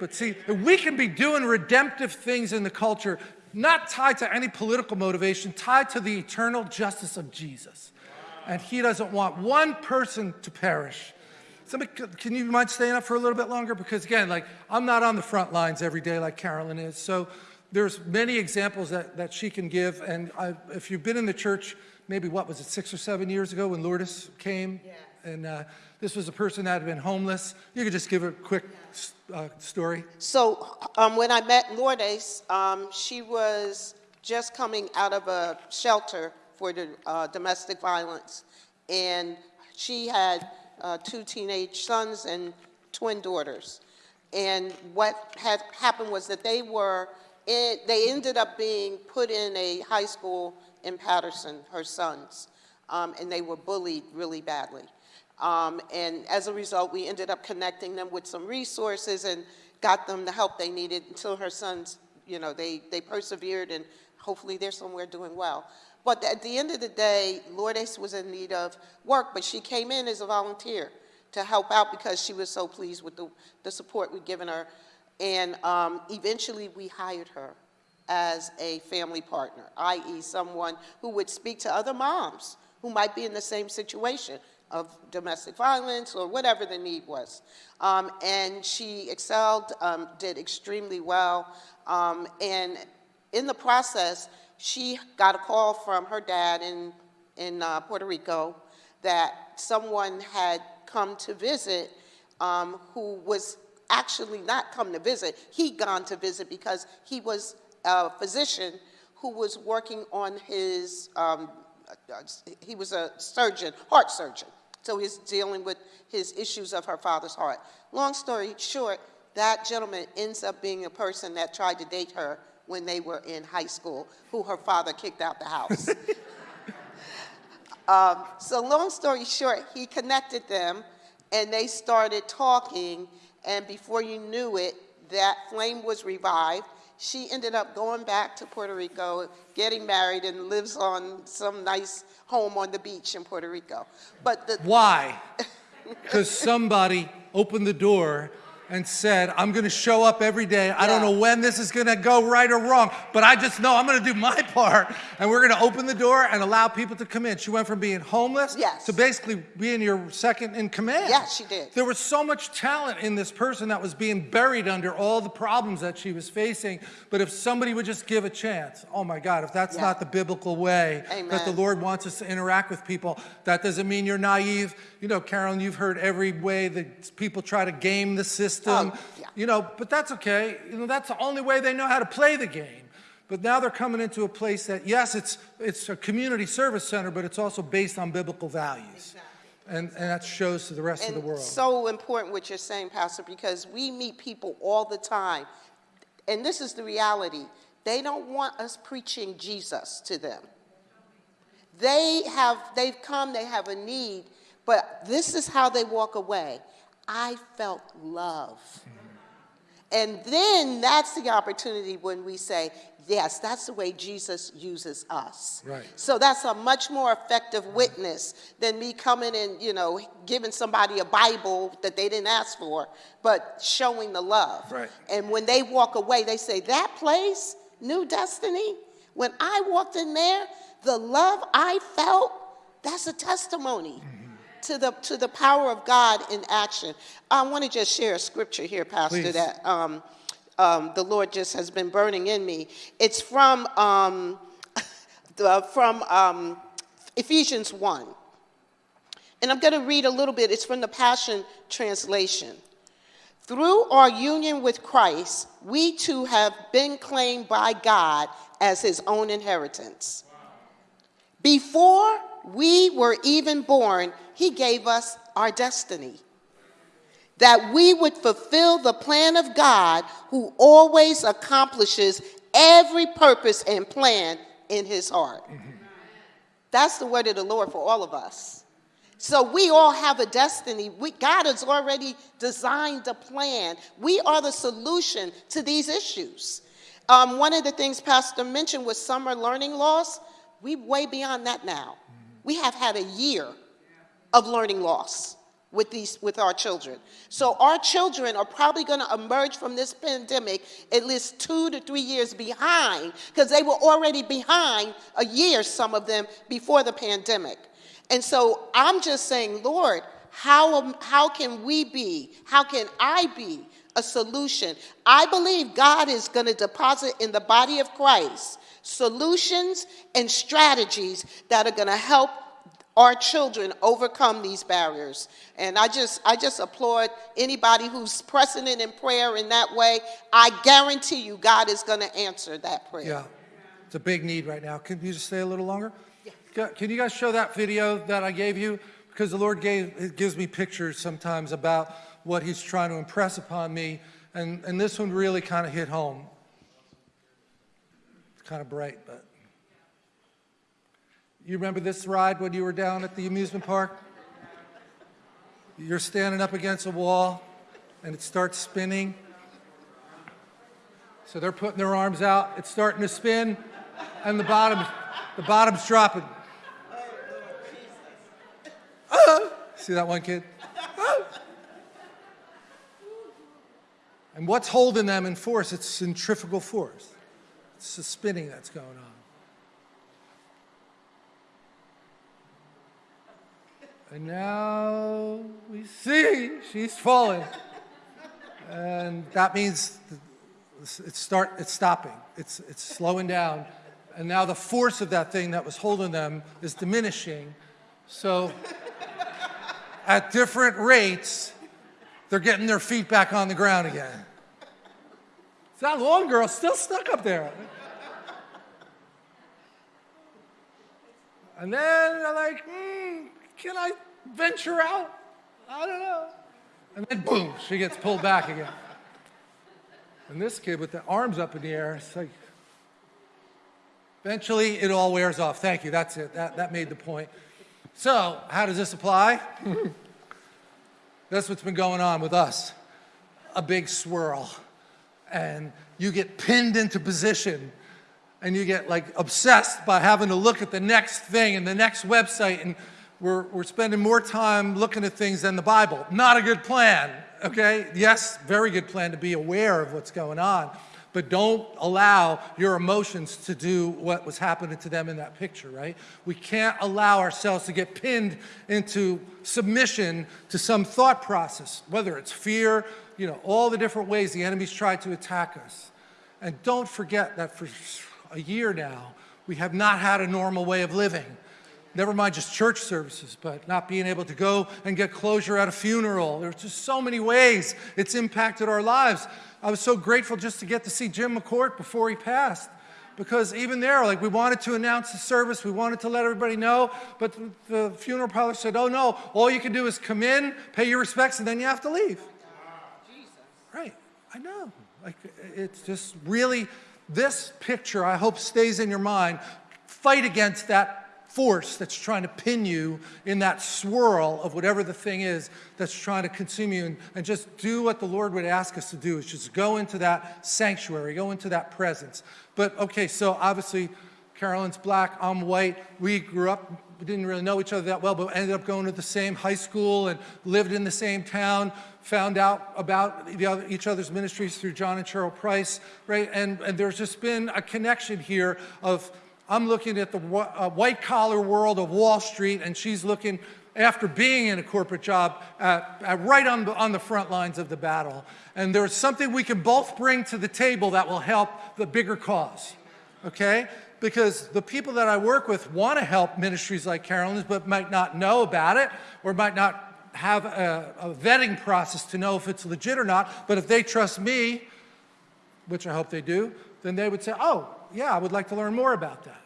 But see, we can be doing redemptive things in the culture, not tied to any political motivation, tied to the eternal justice of Jesus. And he doesn't want one person to perish. Somebody, can you mind staying up for a little bit longer? Because again, like I'm not on the front lines every day like Carolyn is. So there's many examples that, that she can give. And I, if you've been in the church, maybe what was it, six or seven years ago when Lourdes came? Yes. And uh, this was a person that had been homeless. You could just give a quick uh, story. So um, when I met Lourdes, um, she was just coming out of a shelter for the uh, domestic violence. And she had uh, two teenage sons and twin daughters. And what had happened was that they were, in, they ended up being put in a high school in Paterson, her sons, um, and they were bullied really badly. Um, and as a result, we ended up connecting them with some resources and got them the help they needed until her sons, you know, they, they persevered and hopefully they're somewhere doing well. But at the end of the day, Lourdes was in need of work, but she came in as a volunteer to help out because she was so pleased with the, the support we'd given her. And um, eventually we hired her as a family partner, i.e. someone who would speak to other moms who might be in the same situation of domestic violence or whatever the need was. Um, and she excelled, um, did extremely well, um, and in the process, she got a call from her dad in, in uh, Puerto Rico that someone had come to visit um, who was actually not come to visit, he'd gone to visit because he was a physician who was working on his, um, he was a surgeon, heart surgeon. So he's dealing with his issues of her father's heart. Long story short, that gentleman ends up being a person that tried to date her when they were in high school, who her father kicked out the house. um, so long story short, he connected them and they started talking and before you knew it, that flame was revived. She ended up going back to Puerto Rico, getting married and lives on some nice home on the beach in Puerto Rico. But Why? Because somebody opened the door and said, I'm going to show up every day. I don't know when this is going to go right or wrong, but I just know I'm going to do my part. And we're going to open the door and allow people to come in. She went from being homeless Yes. to basically being your second in command. Yes, she did. There was so much talent in this person that was being buried under all the problems that she was facing. But if somebody would just give a chance, oh my God, if that's Yeah. not the biblical way that the Lord wants us to interact with people, that doesn't mean you're naive. You know, Carolyn, you've heard every way that people try to game the system. Oh, yeah. You know, but that's okay. You know, that's the only way they know how to play the game. But now they're coming into a place that, yes, it's, it's a community service center, but it's also based on biblical values. And, and that shows to the rest of the And world. so important what you're saying, Pastor, because we meet people all the time. And this is the reality. They don't want us preaching Jesus to them. They have, they've come, they have a need, but this is how they walk away. I felt love. And then that's the opportunity when we say, yes, that's the way Jesus uses us. Right. So that's a much more effective witness than me coming and, you know, giving somebody a Bible that they didn't ask for, but showing the love. Right. And when they walk away, they say, that place, New Destiny, when I walked in there, the love I felt, that's a testimony hmm. To the to the power of God in action. I want to just share a scripture here, Pastor, Please. that um, um, the Lord just has been burning in me. It's from um, the, from um, Ephesians one, and I'm going to read a little bit. It's from the Passion Translation. Through our union with Christ, we too have been claimed by God as his own inheritance. Before we were even born, he gave us our destiny. That we would fulfill the plan of God who always accomplishes every purpose and plan in his heart. That's the word of the Lord for all of us. So we all have a destiny. We, God has already designed a plan. We are the solution to these issues. Um, one of the things Pastor mentioned was summer learning loss. We way beyond that now. We have had a year of learning loss. with these with our children. So our children are probably going to emerge from this pandemic at least 2 to 3 years behind because they were already behind a year some of them before the pandemic. And so I'm just saying, Lord, how how can we be? How can I be a solution? I believe God is going to deposit in the body of Christ solutions and strategies that are going to help our children overcome these barriers. And I just, I just applaud anybody who's pressing it in prayer in that way. I guarantee you God is going to answer that prayer. Yeah, it's a big need right now. Can you just stay a little longer? Ca- Can you guys show that video that I gave you? Because the Lord gave, gives me pictures sometimes about what he's trying to impress upon me. And, and this one really kind of hit home. It's kind of bright, but. You remember this ride when you were down at the amusement park? You're standing up against a wall and it starts spinning. So they're putting their arms out, it's starting to spin, and the bottom, the bottom's dropping. Ah! See that one kid? And what's holding them in force? It's centrifugal force. It's the spinning that's going on. And now we see she's falling. And that means it's start it's stopping. It's it's slowing down. And now the force of that thing that was holding them is diminishing. So at different rates they're getting their feet back on the ground again. It's that long girl. Still stuck up there. And then they're like hmm, can i venture out i don't know and then boom she gets pulled back again and this kid with the arms up in the air, it's like, eventually it all wears off. Thank you, that's it. That, that made the point. So, how does this apply? that's what's been going on with us. A big swirl. And you get pinned into position and you get like obsessed by having to look at the next thing and the next website and we're, we're spending more time looking at things than the Bible. Not a good plan, okay? Yes, very good plan to be aware of what's going on, but don't allow your emotions to do what was happening to them in that picture, right? We can't allow ourselves to get pinned into submission to some thought process, whether it's fear, you know, all the different ways the enemy's tried to attack us. And don't forget that for a year now, we have not had a normal way of living never mind just church services, but not being able to go and get closure at a funeral. There's just so many ways it's impacted our lives. I was so grateful just to get to see Jim McCourt before he passed. Because even there, like we wanted to announce the service, we wanted to let everybody know, but the funeral parlor said, oh no, all you can do is come in, pay your respects, and then you have to leave. Right, I know. Like it's just really, this picture I hope stays in your mind. Fight against that force that's trying to pin you in that swirl of whatever the thing is that's trying to consume you and, and, just do what the Lord would ask us to do is just go into that sanctuary, go into that presence. But okay, so obviously Carolyn's black, I'm white. We grew up, we didn't really know each other that well, but ended up going to the same high school and lived in the same town, found out about other, each other's ministries through John and Cheryl Price, right? And, and there's just been a connection here of I'm looking at the uh, white collar world of Wall Street, and she's looking after being in a corporate job at, at right on the, on the front lines of the battle. And there's something we can both bring to the table that will help the bigger cause, okay? Because the people that I work with want to help ministries like Carolyn's, but might not know about it or might not have a, a vetting process to know if it's legit or not. But if they trust me, which I hope they do, then they would say, oh, yeah, I would like to learn more about that.